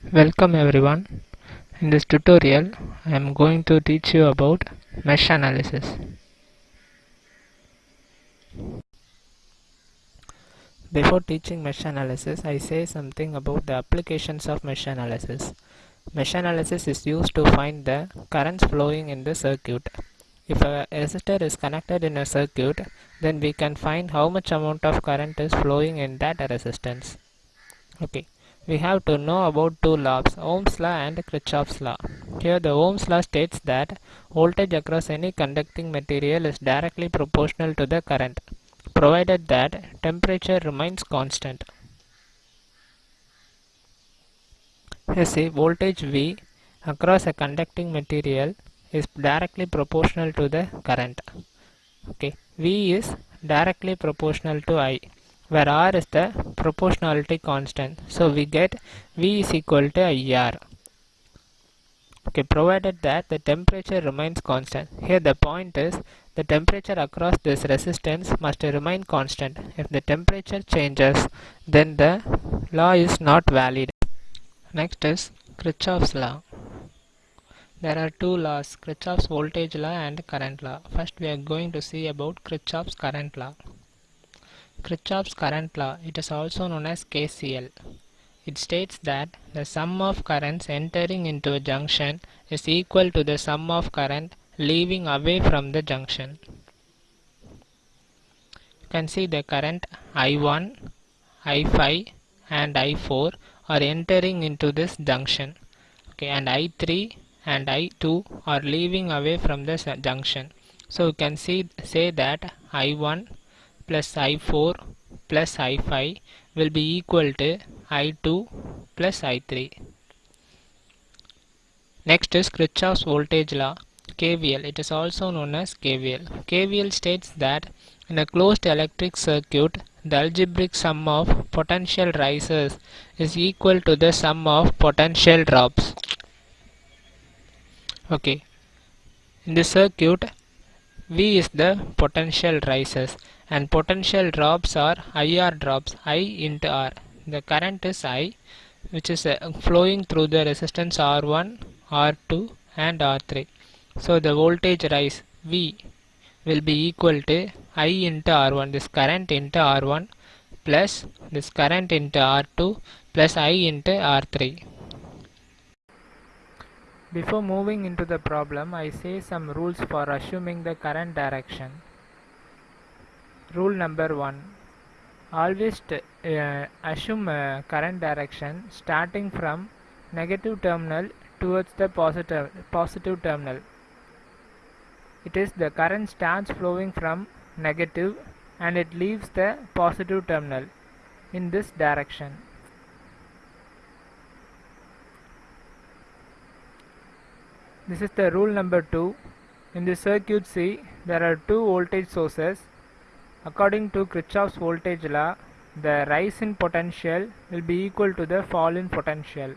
Welcome everyone. In this tutorial I am going to teach you about mesh analysis. Before teaching mesh analysis I say something about the applications of mesh analysis. Mesh analysis is used to find the currents flowing in the circuit. If a resistor is connected in a circuit then we can find how much amount of current is flowing in that resistance. Okay we have to know about two laws, Ohm's law and Kirchhoff's law. Here the Ohm's law states that voltage across any conducting material is directly proportional to the current, provided that temperature remains constant. Here see voltage V across a conducting material is directly proportional to the current. Okay, V is directly proportional to I where R is the proportionality constant. So we get V is equal to IR. Okay, provided that the temperature remains constant. Here the point is the temperature across this resistance must remain constant. If the temperature changes, then the law is not valid. Next is Kirchhoff's law. There are two laws, Kirchhoff's voltage law and current law. First we are going to see about Kirchhoff's current law. Kirchhoff's current law, it is also known as KCL. It states that the sum of currents entering into a junction is equal to the sum of current leaving away from the junction. You can see the current I1, I5 and I4 are entering into this junction. Okay, and I3 and I2 are leaving away from this junction. So you can see say that I1 plus I4 plus I5 will be equal to I2 plus I3. Next is Kirchhoff's voltage law KVL. It is also known as KVL. KVL states that in a closed electric circuit the algebraic sum of potential rises is equal to the sum of potential drops. Okay. In the circuit V is the potential rises and potential drops are IR drops I into R. The current is I which is uh, flowing through the resistance R1, R2 and R3. So the voltage rise V will be equal to I into R1 this current into R1 plus this current into R2 plus I into R3. Before moving into the problem, I say some rules for assuming the current direction. Rule number 1. Always uh, assume uh, current direction starting from negative terminal towards the positive, positive terminal. It is the current starts flowing from negative and it leaves the positive terminal in this direction. This is the rule number 2. In the circuit C, there are two voltage sources. According to Kirchhoff's voltage law, the rise in potential will be equal to the fall in potential.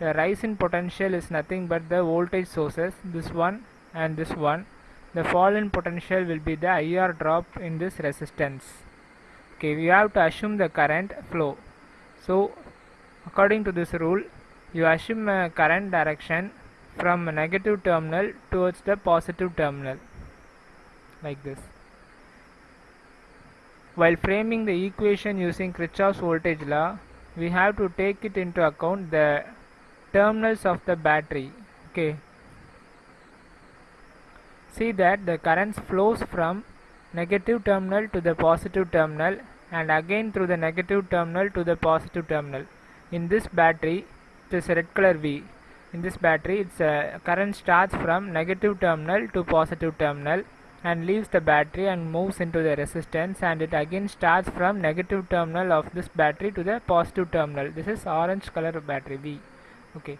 The rise in potential is nothing but the voltage sources, this one and this one. The fall in potential will be the IR drop in this resistance. Okay, we have to assume the current flow. So, according to this rule, you assume a current direction from negative terminal towards the positive terminal like this. While framing the equation using Kirchhoff's voltage law, we have to take it into account the terminals of the battery. Okay. See that the current flows from negative terminal to the positive terminal and again through the negative terminal to the positive terminal. In this battery, it is red color V in this battery its uh, current starts from negative terminal to positive terminal and leaves the battery and moves into the resistance and it again starts from negative terminal of this battery to the positive terminal. This is orange color battery V okay.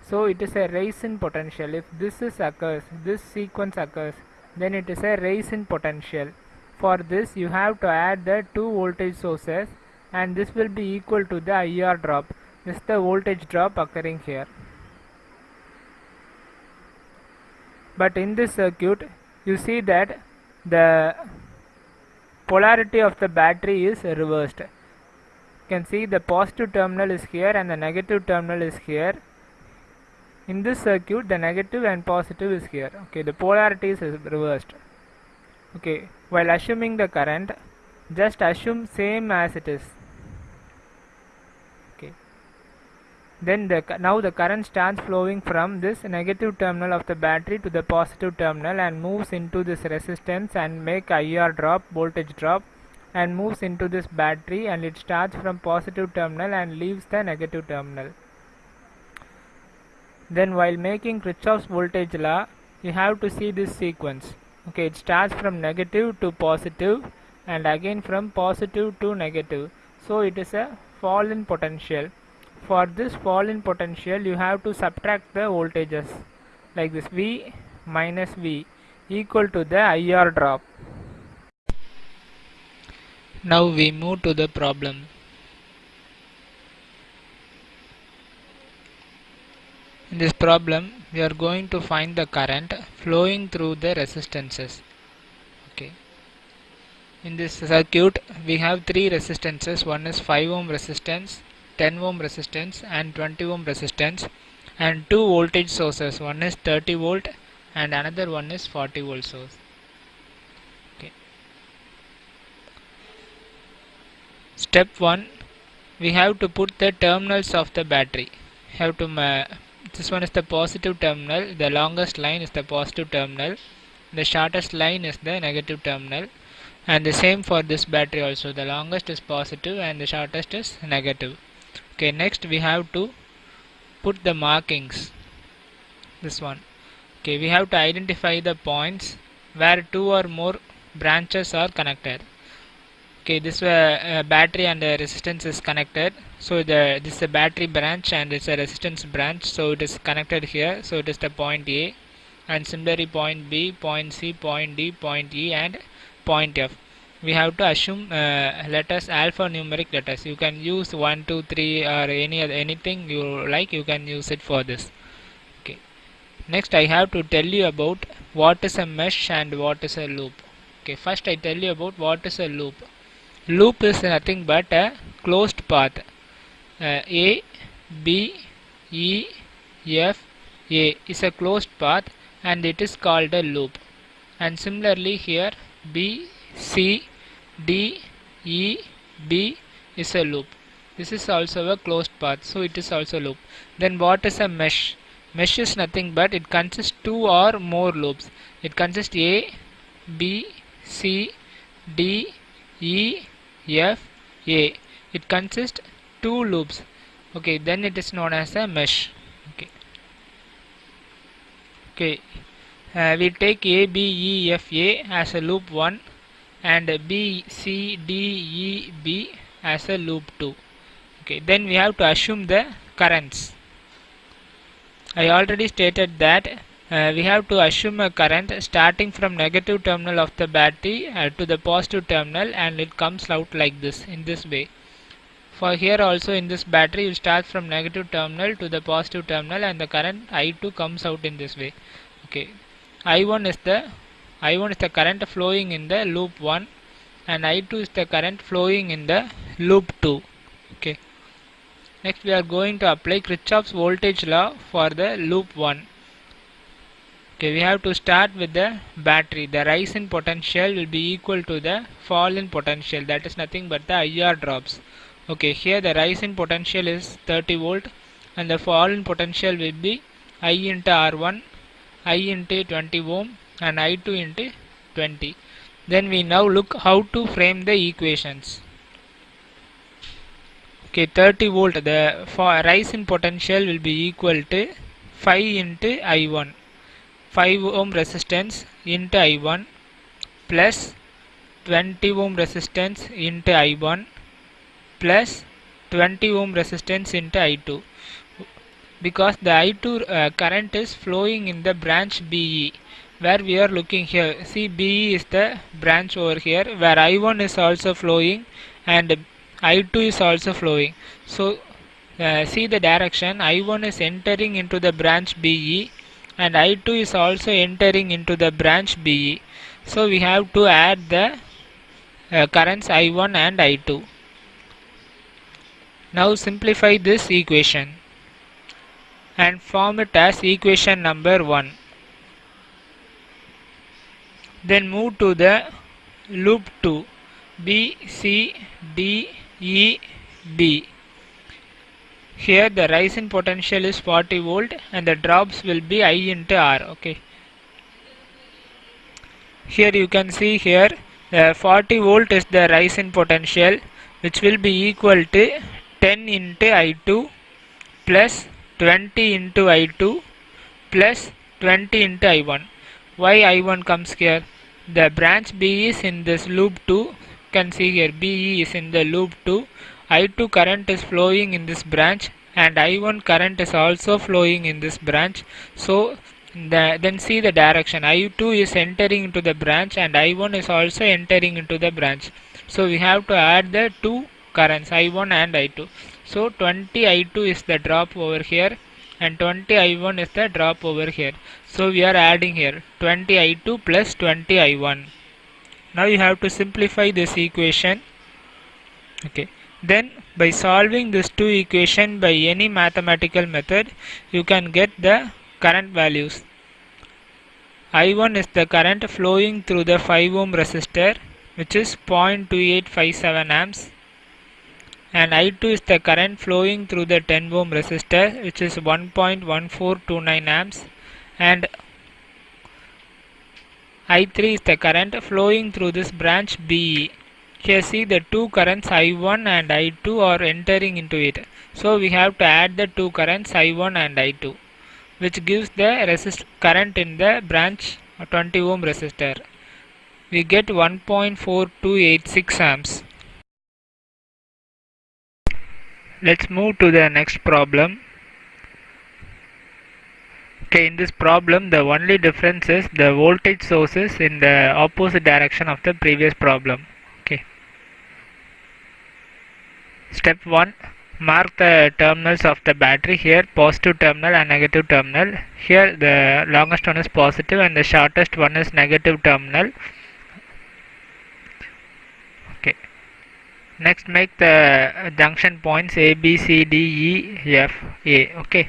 So it is a rise in potential. If this is occurs this sequence occurs then it is a rise in potential. For this you have to add the two voltage sources and this will be equal to the IR drop. This is the voltage drop occurring here but in this circuit you see that the polarity of the battery is reversed. You can see the positive terminal is here and the negative terminal is here. In this circuit the negative and positive is here. Okay the polarity is reversed. Okay while assuming the current just assume same as it is okay then the now the current starts flowing from this negative terminal of the battery to the positive terminal and moves into this resistance and make IR drop voltage drop and moves into this battery and it starts from positive terminal and leaves the negative terminal. Then while making Kirchhoff's voltage law you have to see this sequence. Okay it starts from negative to positive and again from positive to negative. So it is a fall in potential for this fall in potential you have to subtract the voltages like this V minus V equal to the IR drop now we move to the problem In this problem, we are going to find the current flowing through the resistances. Okay. In this circuit, we have three resistances. One is 5 ohm resistance, 10 ohm resistance and 20 ohm resistance and two voltage sources. One is 30 volt and another one is 40 volt source. Okay. Step 1 we have to put the terminals of the battery have to this one is the positive terminal the longest line is the positive terminal the shortest line is the negative terminal and the same for this battery also the longest is positive and the shortest is negative okay next we have to put the markings. This one. Okay we have to identify the points where two or more branches are connected. Okay this uh, battery and the resistance is connected. So the this is a battery branch and it's a resistance branch. So it is connected here. So it is the point A. And similarly point B point C point D point E and point F we have to assume uh, letters alphanumeric letters. You can use 1 2 3 or any anything you like you can use it for this. Okay. Next I have to tell you about what is a mesh and what is a loop. Okay first I tell you about what is a loop. Loop is nothing but a closed path. Uh, a b e f a is a closed path and it is called a loop. And similarly here b c d e b is a loop. This is also a closed path so it is also a loop. Then what is a mesh? Mesh is nothing but it consists two or more loops. It consists a b c d e F A. It consists two loops. Okay then it is known as a mesh. Okay. Okay. Uh, we take A B E F A as a loop 1 and B C D E B as a loop 2 okay then we have to assume the currents. I already stated that uh, we have to assume a current starting from negative terminal of the battery uh, to the positive terminal and it comes out like this in this way. For here also in this battery you start from negative terminal to the positive terminal and the current I2 comes out in this way. Okay I1 is the I1 is the current flowing in the loop 1 and I2 is the current flowing in the loop 2 okay. Next we are going to apply Kirchhoff's voltage law for the loop 1 okay we have to start with the battery. The rise in potential will be equal to the fall in potential. That is nothing but the IR drops. Okay here the rise in potential is 30 volt and the fall in potential will be I into R1 I into 20 ohm and I2 into 20 then we now look how to frame the equations. Okay 30 volt the rise in potential will be equal to 5 into I1 5 ohm resistance into I1 plus 20 ohm resistance into I1 plus 20 ohm resistance into I2 because the I2 uh, current is flowing in the branch BE where we are looking here see BE is the branch over here where I1 is also flowing and I2 is also flowing. So uh, see the direction I1 is entering into the branch BE and I2 is also entering into the branch BE so we have to add the uh, currents I1 and I2 Now simplify this equation and form it as equation number 1. Then move to the loop 2 B, C, D, E, B. Here the rise in potential is 40 volt and the drops will be I into R. Okay. Here you can see here the 40 volt is the rise in potential which will be equal to 10 into I2 plus 20 into I2 plus 20 into I1. Why I1 comes here? The branch B is in this loop 2 You can see here BE is in the loop 2 I2 current is flowing in this branch and I1 current is also flowing in this branch. So the, then see the direction. I2 is entering into the branch and I1 is also entering into the branch. So we have to add the two currents I1 and I2 so 20 I2 is the drop over here and 20 I1 is the drop over here. So we are adding here 20 I2 plus 20 I1 now you have to simplify this equation. Okay. Then by solving this two equation by any mathematical method you can get the current values. I1 is the current flowing through the 5 ohm resistor which is 0.2857 amps and I2 is the current flowing through the 10 ohm resistor which is 1.1429 amps and I3 is the current flowing through this branch BE. Here see the two currents I1 and I2 are entering into it. So we have to add the two currents I1 and I2 which gives the resist current in the branch 20 ohm resistor. We get 1.4286 amps. Let's move to the next problem. Okay, in this problem the only difference is the voltage sources in the opposite direction of the previous problem. Okay. Step 1 mark the terminals of the battery here positive terminal and negative terminal here the longest one is positive and the shortest one is negative terminal okay next make the junction points a b c d e f a okay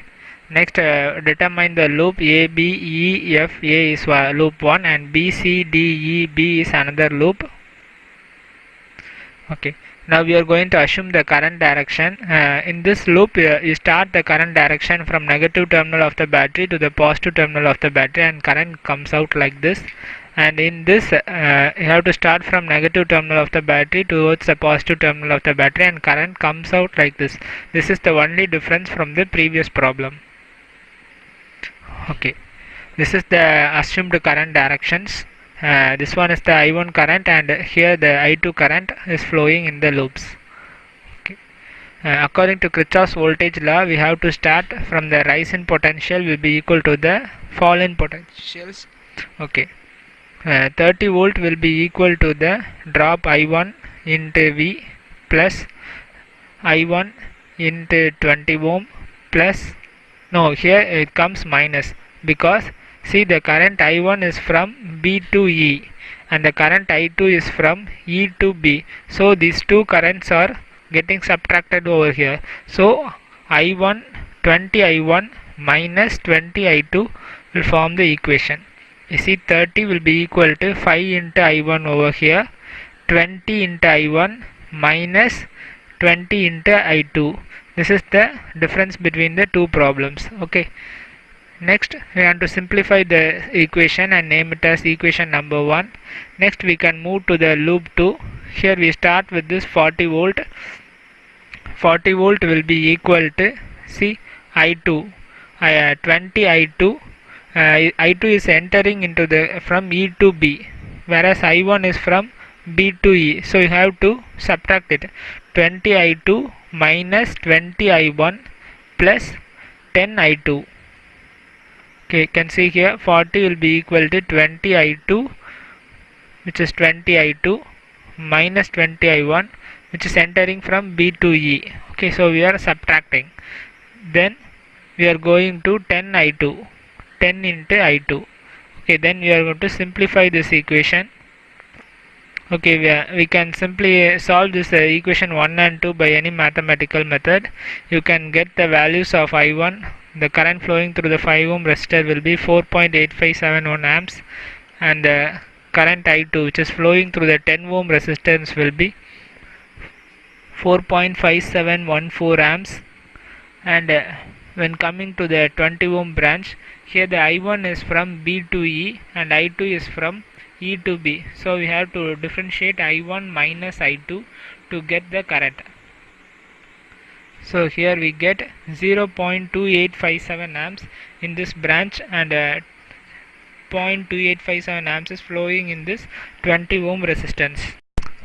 Next, uh, determine the loop A, B, E, F, A is uh, loop 1 and B, C, D, E, B is another loop. Okay. Now we are going to assume the current direction. Uh, in this loop, uh, you start the current direction from negative terminal of the battery to the positive terminal of the battery and current comes out like this. And in this, uh, you have to start from negative terminal of the battery towards the positive terminal of the battery and current comes out like this. This is the only difference from the previous problem. Okay. This is the assumed current directions. Uh, this one is the I1 current and here the I2 current is flowing in the loops. Okay. uh, according to Kirchhoff's voltage law we have to start from the rise in potential will be equal to the fall in potentials. Okay uh, 30 volt will be equal to the drop I1 into V plus I1 into 20 ohm plus no here it comes minus because see the current I1 is from B to E and the current I2 is from E to B. So these two currents are getting subtracted over here. So I1 20 I1 minus 20 I2 will form the equation you see 30 will be equal to 5 into I1 over here 20 into I1 minus 20 into I2 this is the difference between the two problems okay? Next we want to simplify the equation and name it as equation number 1 next we can move to the loop 2 here we start with this 40 volt. 40 volt will be equal to see I2 uh, 20 I2 uh, I2 is entering into the from E to B whereas I1 is from B to E. So you have to subtract it. 20 I2 minus 20 I1 plus 10 I2 okay can see here 40 will be equal to 20 I2 which is 20 I2 minus 20 I1 which is entering from B to E. Okay so we are subtracting. Then we are going to 10 I2 10 into I2 okay then we are going to simplify this equation. Okay we, are, we can simply solve this uh, equation 1 and 2 by any mathematical method. You can get the values of i1 the current flowing through the 5 ohm resistor will be 4.8571 amps. And the current i2 which is flowing through the 10 ohm resistance will be 4.5714 amps. And uh, when coming to the 20 ohm branch here the i1 is from b to e and i2 is from e to b. So we have to differentiate i1 minus i2 to get the current so here we get 0.2857 amps in this branch and uh, 0.2857 amps is flowing in this 20 ohm resistance.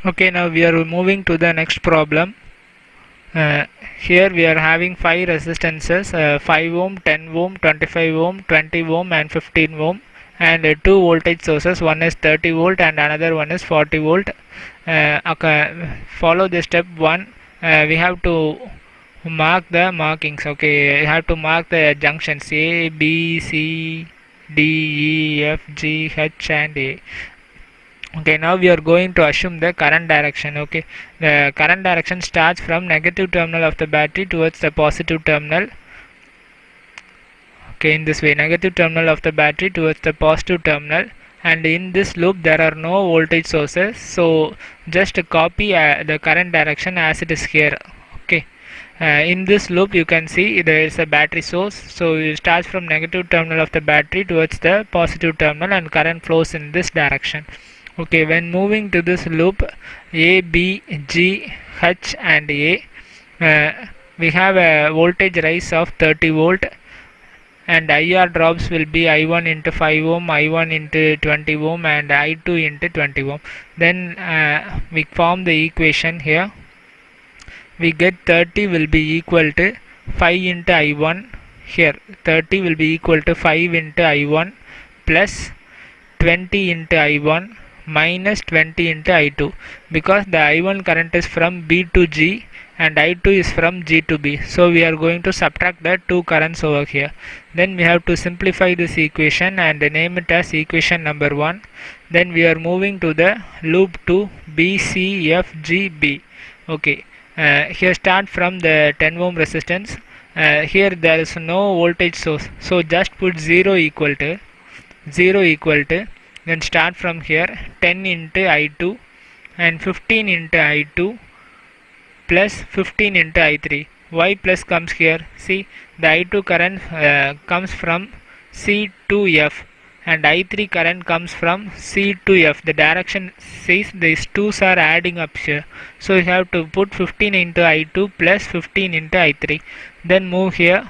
Okay now we are moving to the next problem uh, here we are having five resistances uh, 5 ohm 10 ohm 25 ohm 20 ohm and 15 ohm and uh, two voltage sources. One is 30 volt and another one is 40 volt. Uh, okay, follow the step one. Uh, we have to mark the markings okay? You have to mark the junctions a b c d e f g h and a okay now we are going to assume the current direction okay? The current direction starts from negative terminal of the battery towards the positive terminal. Okay in this way negative terminal of the battery towards the positive terminal. And in this loop there are no voltage sources. So just copy uh, the current direction as it is here okay? Uh, in this loop you can see there is a battery source. So it starts from negative terminal of the battery towards the positive terminal and current flows in this direction okay when moving to this loop a b g h and a uh, we have a voltage rise of 30 volt and IR drops will be I1 into 5 ohm, I1 into 20 ohm and I2 into 20 ohm. Then uh, we form the equation here. We get 30 will be equal to 5 into I1 here. 30 will be equal to 5 into I1 plus 20 into I1 minus 20 into I2 because the I1 current is from B to G and I2 is from G to B. So we are going to subtract the two currents over here. Then we have to simplify this equation and name it as equation number 1. Then we are moving to the loop 2 B, C, F, G, B. Okay, uh, here start from the 10 ohm resistance. Uh, here there is no voltage source. So just put 0 equal to 0 equal to then start from here. 10 into I2 and 15 into I2 plus 15 into I3 y plus comes here. See the I2 current uh, comes from C to F and I3 current comes from C to F. The direction says these twos are adding up here. So you have to put 15 into I2 plus 15 into I3 then move here.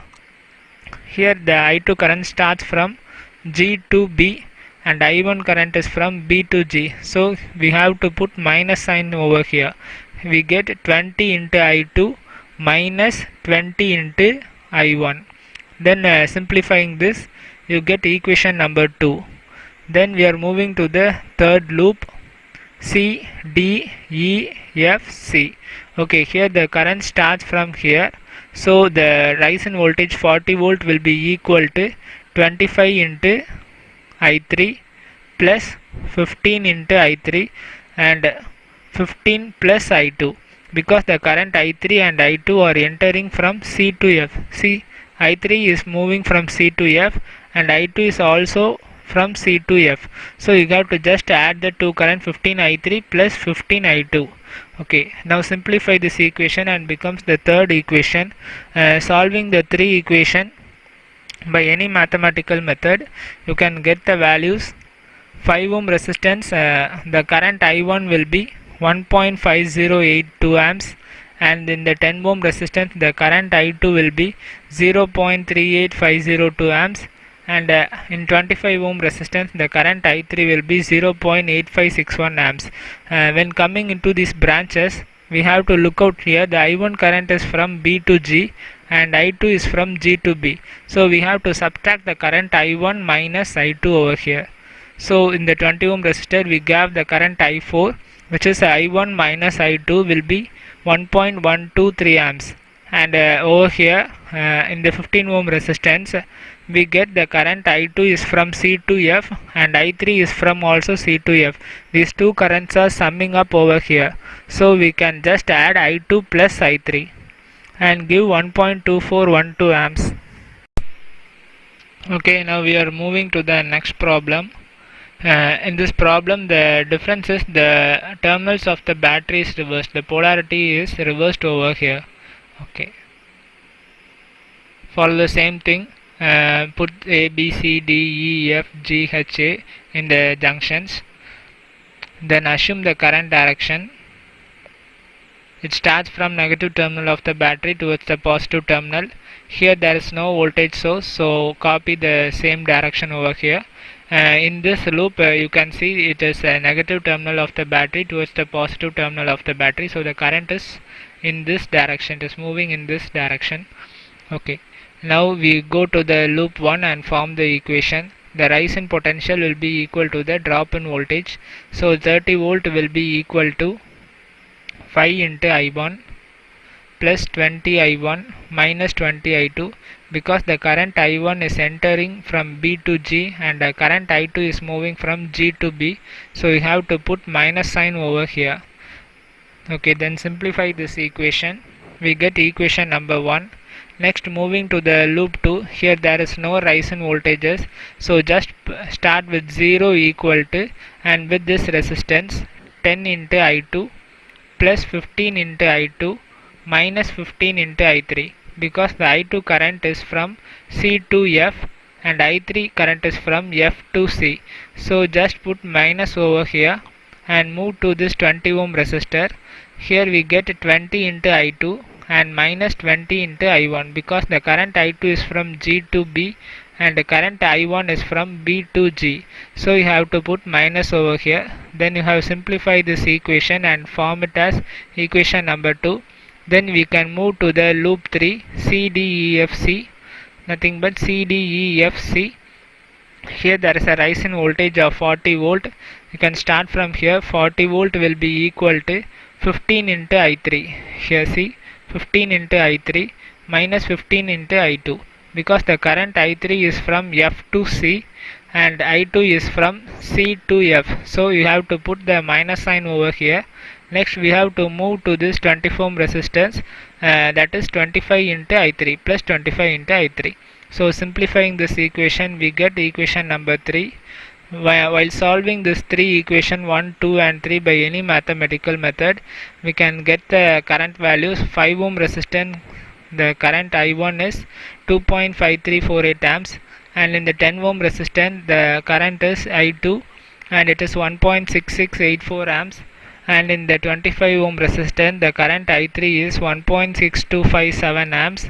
Here the I2 current starts from G to B and I1 current is from B to G. So we have to put minus sign over here. We get 20 into I2 minus 20 into I1 then uh, simplifying this you get equation number 2 then we are moving to the third loop C D E F C. Okay here the current starts from here. So the rise in voltage 40 volt will be equal to 25 into I3 plus 15 into I3 and 15 plus I2 because the current I3 and I2 are entering from C to F. See I3 is moving from C to F and I2 is also from C to F. So you have to just add the two current 15 I3 plus 15 I2. Okay, now simplify this equation and becomes the third equation. Uh, solving the three equation by any mathematical method, you can get the values. 5 ohm resistance, uh, the current I1 will be 1.5082 amps and in the 10 ohm resistance the current I2 will be 0.38502 amps and uh, in 25 ohm resistance the current I3 will be 0.8561 amps. Uh, when coming into these branches we have to look out here the I1 current is from B to G and I2 is from G to B. So we have to subtract the current I1 minus I2 over here. So in the 20 ohm resistor we have the current I4 which is I1 minus I2 will be 1.123 amps and uh, over here uh, in the 15 ohm resistance we get the current I2 is from C to F and I3 is from also C to F. These two currents are summing up over here. So we can just add I2 plus I3 and give 1.2412 amps. Okay, now we are moving to the next problem. Uh, in this problem the difference is the terminals of the battery is reversed. The polarity is reversed over here. Okay. Follow the same thing uh, put A, B, C, D, E, F, G, H, A in the junctions then assume the current direction it starts from negative terminal of the battery towards the positive terminal. Here there is no voltage source so copy the same direction over here. Uh, in this loop uh, you can see it is a negative terminal of the battery towards the positive terminal of the battery. So the current is in this direction it is moving in this direction. Okay. Now we go to the loop 1 and form the equation. The rise in potential will be equal to the drop in voltage. So 30 volt will be equal to 5 into I1 plus 20 I1 minus 20 I2 because the current I1 is entering from B to G and the current I2 is moving from G to B. So we have to put minus sign over here. Okay then simplify this equation. We get equation number 1 next moving to the loop 2 here there is no rise in voltages. So just start with 0 equal to and with this resistance 10 into I2 plus 15 into I2 minus 15 into I3 because the I2 current is from C to F and I3 current is from F to C. So just put minus over here and move to this 20 ohm resistor. Here we get 20 into I2 and minus 20 into I1 because the current I2 is from G to B and the current I1 is from B to G. So you have to put minus over here. Then you have simplified this equation and form it as equation number 2. Then we can move to the loop 3 C D E F C nothing but C D E F C. Here there is a rise in voltage of 40 volt. You can start from here 40 volt will be equal to 15 into I3. Here see 15 into I3 minus 15 into I2 because the current I3 is from F to C and I2 is from C to F. So you have to put the minus sign over here. Next we have to move to this 20 ohm resistance uh, that is 25 into I3 plus 25 into I3 so simplifying this equation we get equation number 3 while solving this three equation 1 2 and 3 by any mathematical method we can get the current values 5 ohm resistance the current I1 is 2.5348 amps and in the 10 ohm resistance the current is I2 and it is 1.6684 amps. And in the 25 ohm resistance the current I3 is 1.6257 amps.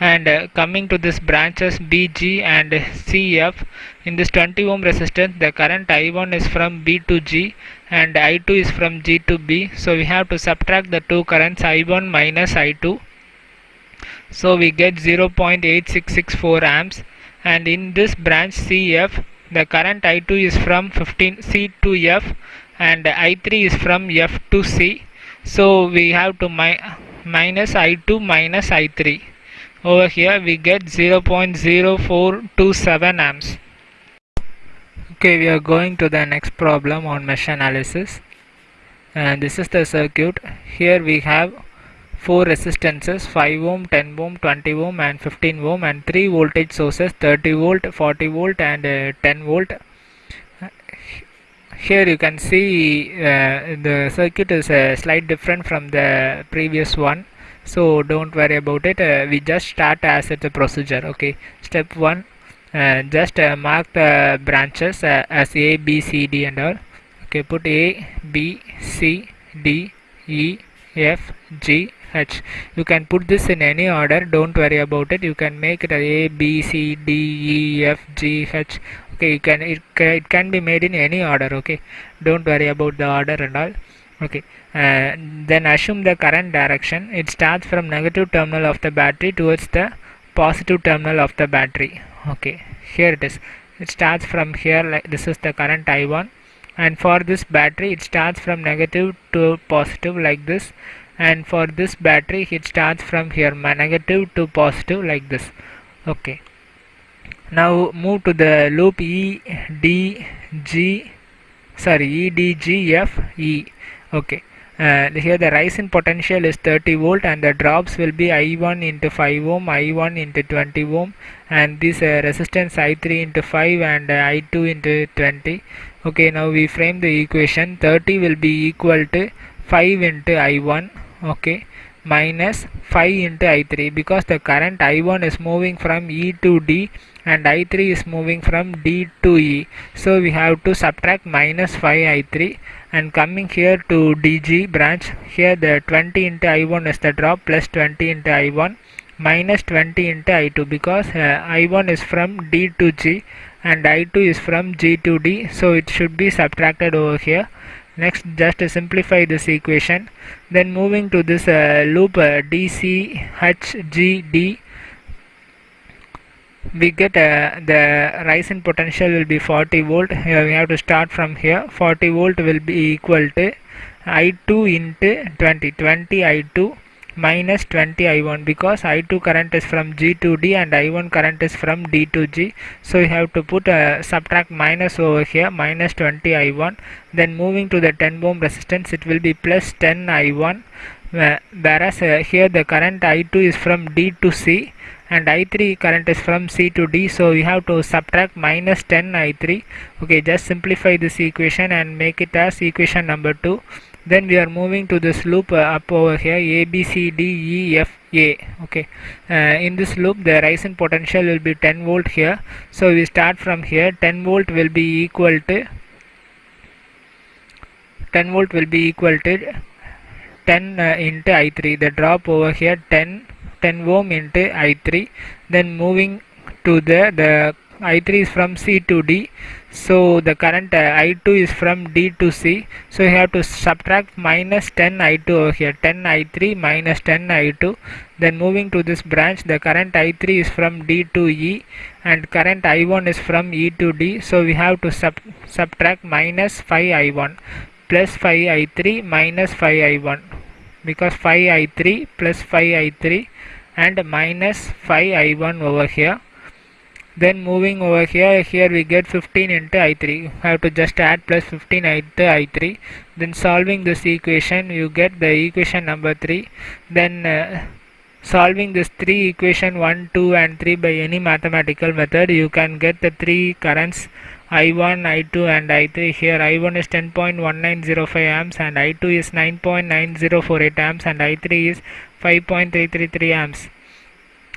And uh, coming to this branches BG and CF in this 20 ohm resistance the current I1 is from B to G and I2 is from G to B. So we have to subtract the two currents I1 minus I2 so we get 0.8664 amps. And in this branch CF the current I2 is from 15 C to F. And I3 is from F to C. So we have to mi minus I2 minus I3 over here we get 0.0427 amps. Okay we are going to the next problem on mesh analysis. And this is the circuit. Here we have four resistances 5 ohm 10 ohm 20 ohm and 15 ohm and three voltage sources 30 volt 40 volt and uh, 10 volt. Here you can see uh, the circuit is uh, slight different from the previous one. So don't worry about it. Uh, we just start as it's a procedure okay? Step one uh, just uh, mark the branches uh, as a b c d and all. Okay put a b c d e f g h. You can put this in any order. Don't worry about it. You can make it a b c d e f g h. Okay you can it, it can be made in any order okay? Don't worry about the order and all. Okay uh, then assume the current direction. It starts from negative terminal of the battery towards the positive terminal of the battery. Okay here it is. It starts from here like this is the current I1 and for this battery it starts from negative to positive like this. And for this battery it starts from here negative to positive like this. Okay. Now move to the loop E D G sorry E D G F E. Okay uh, here the rise in potential is 30 volt and the drops will be I1 into 5 ohm I1 into 20 ohm and this uh, resistance I3 into 5 and uh, I2 into 20 okay now we frame the equation. 30 will be equal to 5 into I1 okay minus 5 into I3 because the current I1 is moving from E to D and I3 is moving from D to E. So we have to subtract minus 5 I3 and coming here to DG branch here the 20 into I1 is the drop plus 20 into I1 minus 20 into I2 because uh, I1 is from D to G and I2 is from G to D so it should be subtracted over here. Next just simplify this equation then moving to this uh, loop uh, DCHGD we get uh, the rise in potential will be 40 volt. Here we have to start from here. 40 volt will be equal to I2 into 20 20 I2 minus 20 I1 because I2 current is from G to D and I1 current is from D to G. So we have to put a subtract minus over here minus 20 I1 then moving to the 10 ohm resistance it will be plus 10 I1 whereas uh, here the current I2 is from D to C and I3 current is from C to D so we have to subtract minus 10 I3 okay just simplify this equation and make it as equation number 2 then we are moving to this loop uh, up over here a b c d e f a. Okay uh, in this loop the rise in potential will be 10 volt here. So we start from here 10 volt will be equal to 10 volt will be equal to 10 uh, into i3 the drop over here 10 10 ohm into i3 then moving to the the i3 is from c to d. So the current uh, I2 is from D to C. So you have to subtract minus 10 I2 over here. 10 I3 minus 10 I2 then moving to this branch the current I3 is from D to E and current I1 is from E to D. So we have to sub subtract minus 5 I1 plus 5 I3 minus 5 I1 because 5 I3 plus 5 I3 and minus 5 I1 over here. Then moving over here here we get 15 into i3 I have to just add plus 15 into i3 then solving this equation you get the equation number 3 then uh, solving this three equation 1 2 and 3 by any mathematical method you can get the three currents i1 i2 and i3 here i1 is 10.1905 amps and i2 is 9.9048 amps and i3 is 5.333 amps.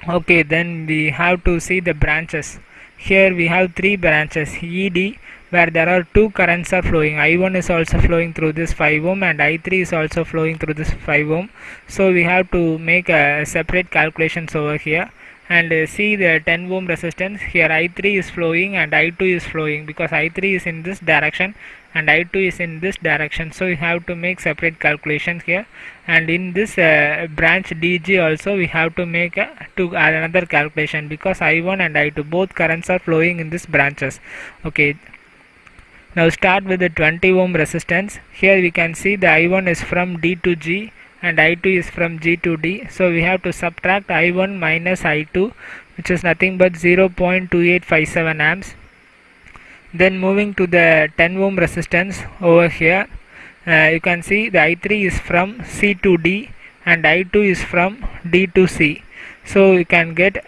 Okay then we have to see the branches. Here we have three branches. Ed where there are two currents are flowing. I1 is also flowing through this 5 ohm and i3 is also flowing through this 5 ohm. So we have to make a separate calculations over here and uh, see the 10 ohm resistance. Here i3 is flowing and i2 is flowing because i3 is in this direction and i2 is in this direction. So you have to make separate calculations here. And in this uh, branch dg also we have to make to another calculation because i1 and i2 both currents are flowing in this branches. Okay. Now start with the 20 ohm resistance. Here we can see the i1 is from d to g and I2 is from G to D. So we have to subtract I1 minus I2 which is nothing but 0.2857 amps. Then moving to the 10 ohm resistance over here uh, you can see the I3 is from C to D and I2 is from D to C. So you can get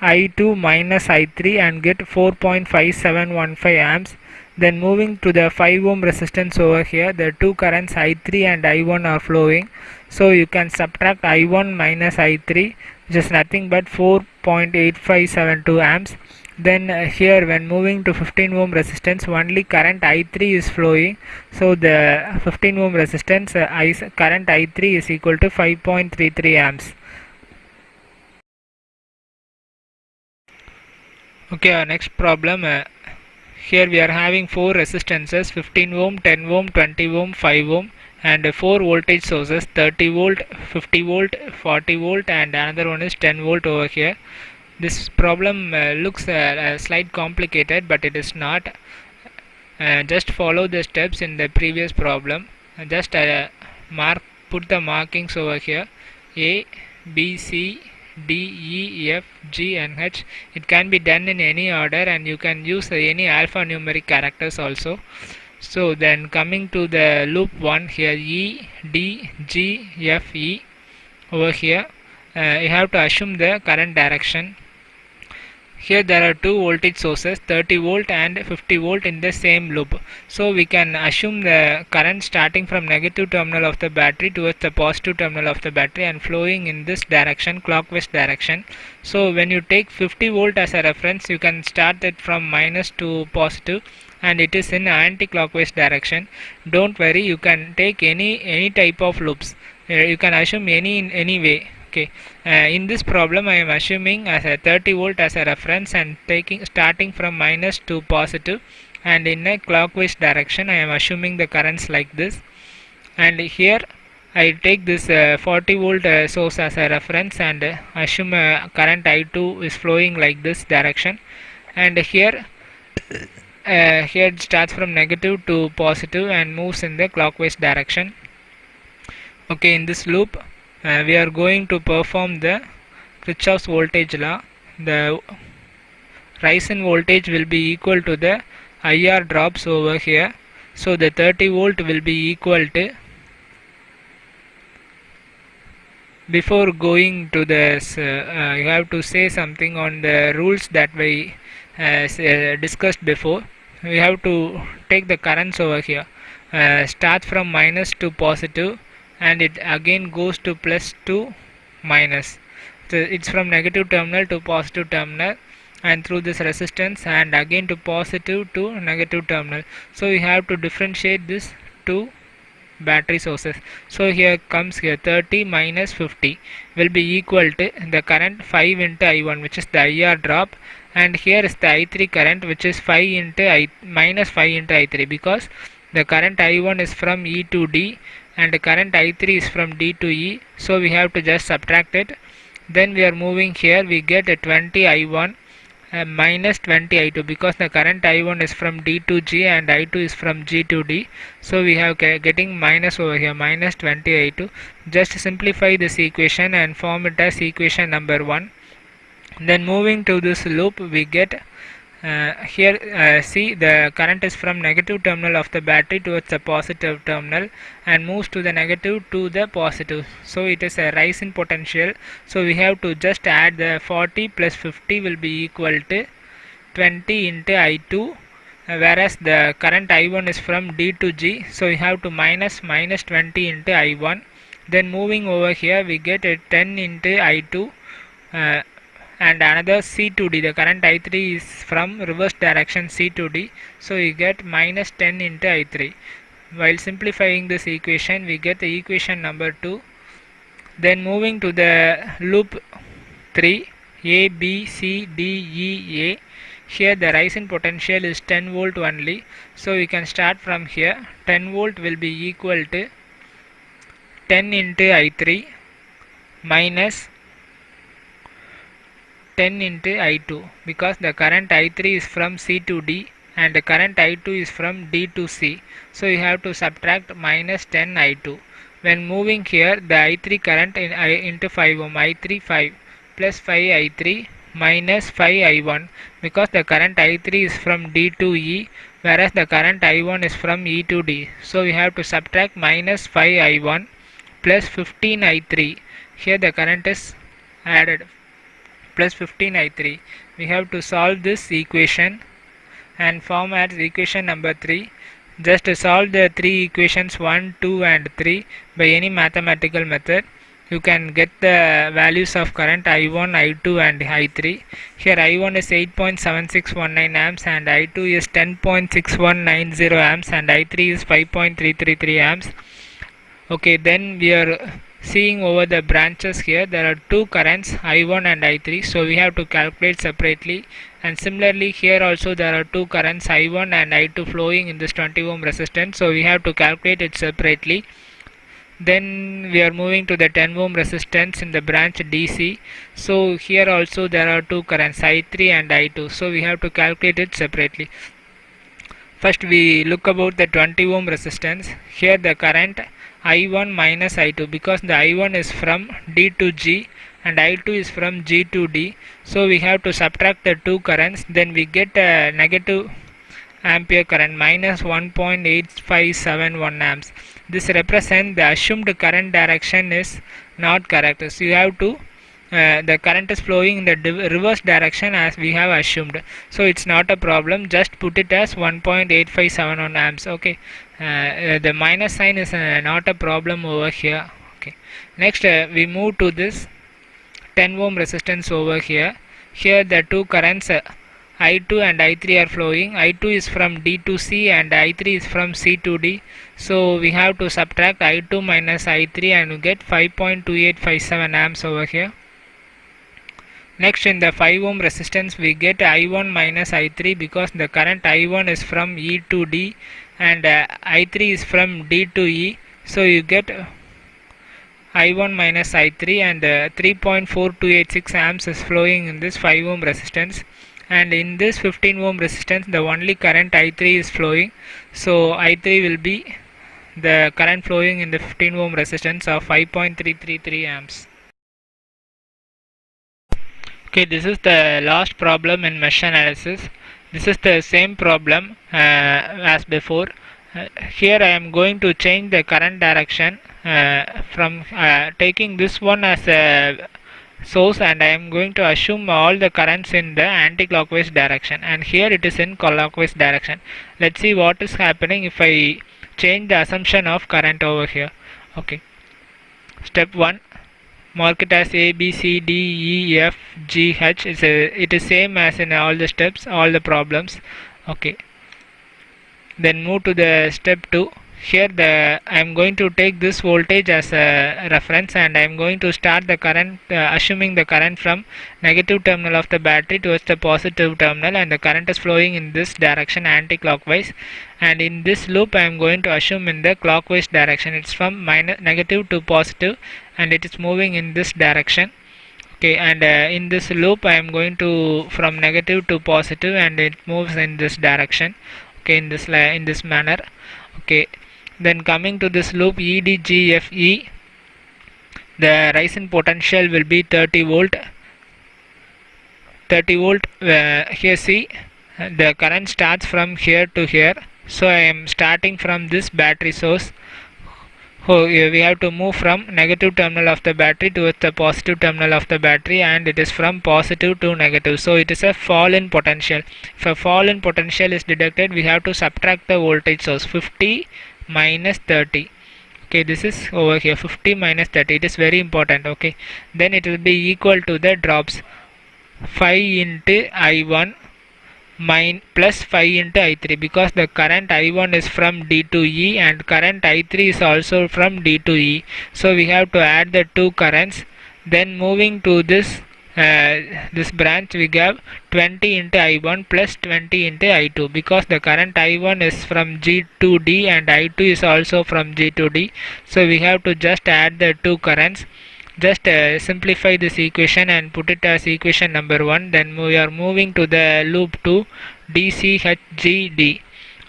I2 minus I3 and get 4.5715 amps then moving to the 5 ohm resistance over here the two currents i3 and i1 are flowing. So you can subtract i1 minus i3 which is nothing but 4.8572 amps. Then uh, here when moving to 15 ohm resistance only current i3 is flowing. So the 15 ohm resistance uh, I, current i3 is equal to 5.33 amps. Okay our next problem uh, here we are having four resistances 15 ohm 10 ohm 20 ohm 5 ohm and four voltage sources 30 volt 50 volt 40 volt and another one is 10 volt over here. This problem uh, looks uh, slight complicated but it is not. Uh, just follow the steps in the previous problem. Just uh, mark put the markings over here. A B C D E F G and H. It can be done in any order and you can use any alphanumeric characters also. So then coming to the loop 1 here E D G F E over here. Uh, you have to assume the current direction here there are two voltage sources 30 volt and 50 volt in the same loop. So we can assume the current starting from negative terminal of the battery towards the positive terminal of the battery and flowing in this direction clockwise direction. So when you take 50 volt as a reference you can start it from minus to positive and it is in anti-clockwise direction. Don't worry you can take any any type of loops. Uh, you can assume any in any way okay. Uh, in this problem I am assuming as a 30 volt as a reference and taking starting from minus to positive and in a clockwise direction I am assuming the currents like this. And here I take this uh, 40 volt uh, source as a reference and uh, assume uh, current I2 is flowing like this direction. And here uh, here it starts from negative to positive and moves in the clockwise direction. Okay in this loop uh, we are going to perform the Kirchhoff's voltage law. The rise in voltage will be equal to the IR drops over here. So the 30 volt will be equal to before going to this uh, uh, you have to say something on the rules that we uh, discussed before. We have to take the currents over here. Uh, start from minus to positive and it again goes to plus to minus. So it's from negative terminal to positive terminal and through this resistance and again to positive to negative terminal. So we have to differentiate this two battery sources. So here comes here 30 minus 50 will be equal to the current 5 into I1 which is the IR drop. And here is the I3 current which is 5 into I minus 5 into I3 because the current I1 is from E to D and current I3 is from D to E so we have to just subtract it. Then we are moving here we get a 20 I1 uh, minus 20 I2 because the current I1 is from D to G and I2 is from G to D so we have getting minus over here minus 20 I2 just simplify this equation and form it as equation number 1 then moving to this loop we get here uh, see the current is from negative terminal of the battery towards the positive terminal and moves to the negative to the positive. So it is a rise in potential. So we have to just add the 40 plus 50 will be equal to 20 into I2 uh, whereas the current I1 is from D to G. So we have to minus minus 20 into I1 then moving over here we get a 10 into I2 uh, and another C to D the current I3 is from reverse direction C to D so you get minus 10 into I3 while simplifying this equation we get the equation number 2 then moving to the loop 3 A B C D E A. Here the rise in potential is 10 volt only so we can start from here. 10 volt will be equal to 10 into I3 minus 10 into I2 because the current I3 is from C to D and the current I2 is from D to C. So you have to subtract minus 10 I2 when moving here the I3 current in I into 5 um, ohm I3 5 plus 5 I3 minus 5 I1 because the current I3 is from D to E whereas the current I1 is from E to D. So we have to subtract minus 5 I1 plus 15 I3 here the current is added plus 15 I3 we have to solve this equation and form as equation number 3 just solve the three equations 1 2 and 3 by any mathematical method. You can get the values of current I1, I2 and I3 here I1 is 8.7619 amps and I2 is 10.6190 amps and I3 is 5.333 amps. Okay then we are seeing over the branches here there are two currents I1 and I3 so we have to calculate separately. And similarly here also there are two currents I1 and I2 flowing in this 20 ohm resistance. So we have to calculate it separately. Then we are moving to the 10 ohm resistance in the branch DC so here also there are two currents I3 and I2 so we have to calculate it separately. First we look about the 20 ohm resistance. Here the current I1 minus I2 because the I1 is from D to G and I2 is from G to D. So we have to subtract the two currents then we get a negative ampere current minus 1.8571 amps. This represents the assumed current direction is not correct. So you have to uh, the current is flowing in the reverse direction as we have assumed. So it's not a problem. Just put it as 1.8571 amps. Okay uh, uh, the minus sign is uh, not a problem over here. Okay. Next uh, we move to this 10 ohm resistance over here. Here the two currents uh, I2 and I3 are flowing. I2 is from D to C and I3 is from C to D. So we have to subtract I2 minus I3 and we get 5.2857 amps over here Next in the 5 ohm resistance we get I1 minus I3 because the current I1 is from E to D and uh, I3 is from D to E. So you get I1 minus I3 and uh, 3.4286 amps is flowing in this 5 ohm resistance. And in this 15 ohm resistance the only current I3 is flowing. So I3 will be the current flowing in the 15 ohm resistance of 5.333 amps okay this is the last problem in mesh analysis. This is the same problem uh, as before. Uh, here I am going to change the current direction uh, from uh, taking this one as a source and I am going to assume all the currents in the anti-clockwise direction. And here it is in clockwise direction. Let's see what is happening if I change the assumption of current over here. Okay. Step 1 mark it as A B C D E F G H. It's a, it is same as in all the steps all the problems. Okay. Then move to the step 2 here the I am going to take this voltage as a reference and I am going to start the current uh, assuming the current from negative terminal of the battery towards the positive terminal and the current is flowing in this direction anti-clockwise. And in this loop I am going to assume in the clockwise direction. It's from minus negative to positive and it is moving in this direction. Okay and uh, in this loop I am going to from negative to positive and it moves in this direction. Okay in this in this manner. Okay then coming to this loop EDGFE the rise in potential will be 30 volt. 30 volt uh, here see the current starts from here to here. So I am starting from this battery source. So we have to move from negative terminal of the battery towards the positive terminal of the battery and it is from positive to negative. So it is a fall in potential. If a fall in potential is detected we have to subtract the voltage source. 50 minus 30 okay this is over here. 50 minus 30 it is very important okay? Then it will be equal to the drops. 5 into i1 min plus 5 into i3 because the current i1 is from d to e and current i3 is also from d to e. So we have to add the two currents. Then moving to this this branch we have 20 into I1 plus 20 into I2 because the current I1 is from G to D and I2 is also from G to D. So we have to just add the two currents. Just uh, simplify this equation and put it as equation number 1 then we are moving to the loop 2 DCHGD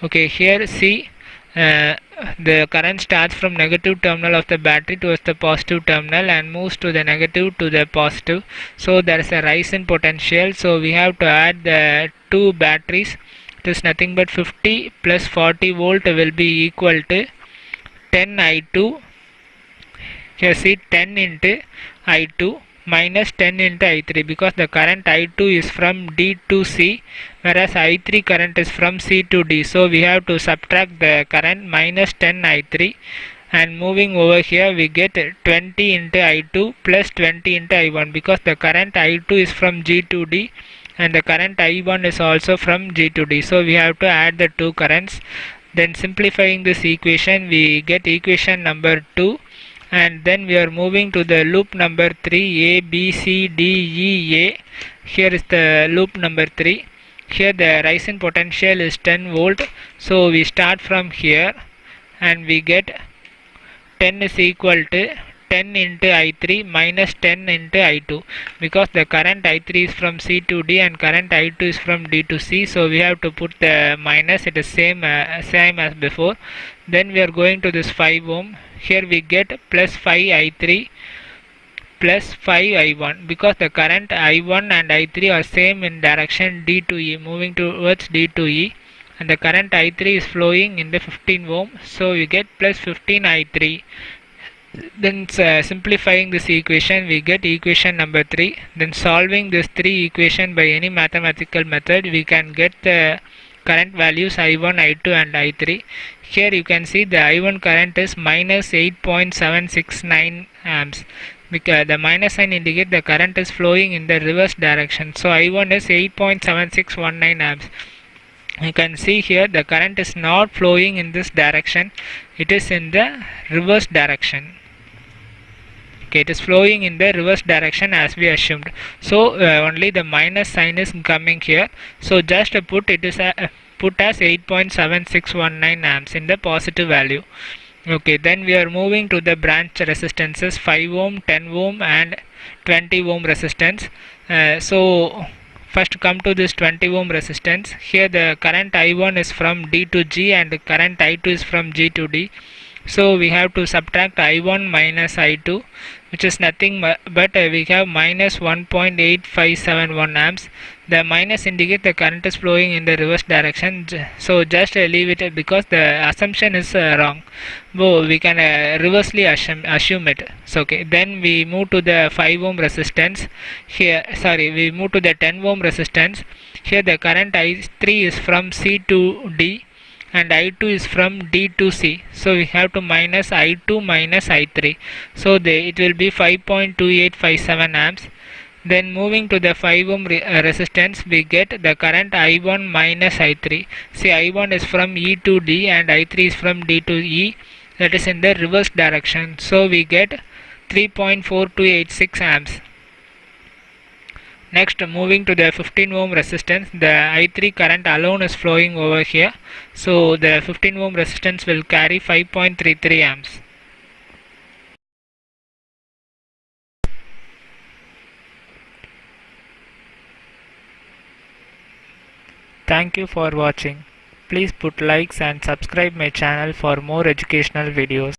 okay here C uh, the current starts from negative terminal of the battery towards the positive terminal and moves to the negative to the positive. So there is a rise in potential. So we have to add the two batteries. It is nothing but 50 plus 40 volt will be equal to 10 I2 here see 10 into I2 minus 10 into I3 because the current I2 is from D to C whereas I3 current is from C to D. So we have to subtract the current minus 10 I3 and moving over here we get 20 into I2 plus 20 into I1 because the current I2 is from G to D and the current I1 is also from G to D. So we have to add the two currents. Then simplifying this equation we get equation number 2 and then we are moving to the loop number 3 a b c d e a. Here is the loop number 3 here the rise in potential is 10 volt. So we start from here and we get 10 is equal to 10 into I3 minus 10 into I2 because the current I3 is from C to D and current I2 is from D to C so we have to put the minus. It is same uh, same as before. Then we are going to this 5 ohm here we get plus 5i3 plus 5i1 because the current i1 and i3 are same in direction d to e moving towards d to e. And the current i3 is flowing in the 15 ohm. So we get plus 15 i3 then uh, simplifying this equation we get equation number 3 then solving this three equation by any mathematical method we can get the current values i1 i2 and i3 here you can see the i1 current is minus 8.769 amps. Because the minus sign indicate the current is flowing in the reverse direction. So i1 is 8.7619 amps. You can see here the current is not flowing in this direction. It is in the reverse direction. Okay it is flowing in the reverse direction as we assumed. So uh, only the minus sign is coming here. So just put it is a, put as 8.7619 amps in the positive value. Okay then we are moving to the branch resistances 5 ohm 10 ohm and 20 ohm resistance. Uh, so first come to this 20 ohm resistance. Here the current i1 is from d to g and the current i2 is from g to d. So we have to subtract i1 minus i2 which is nothing but uh, we have minus 1.8571 amps the minus indicate the current is flowing in the reverse direction. So just leave it because the assumption is uh, wrong. So we can uh, reversely assume, assume it. So okay then we move to the 5 ohm resistance. Here sorry we move to the 10 ohm resistance. Here the current i3 is from c to d and I2 is from D to C. So we have to minus I2 minus I3 so they, it will be 5.2857 amps then moving to the 5 ohm re uh, resistance we get the current I1 minus I3 see I1 is from E to D and I3 is from D to E. That is in the reverse direction. So we get 3.4286 amps. Next moving to the 15 ohm resistance the I3 current alone is flowing over here. So the 15 ohm resistance will carry 5.33 amps. Thank you for watching. Please put likes and subscribe my channel for more educational videos.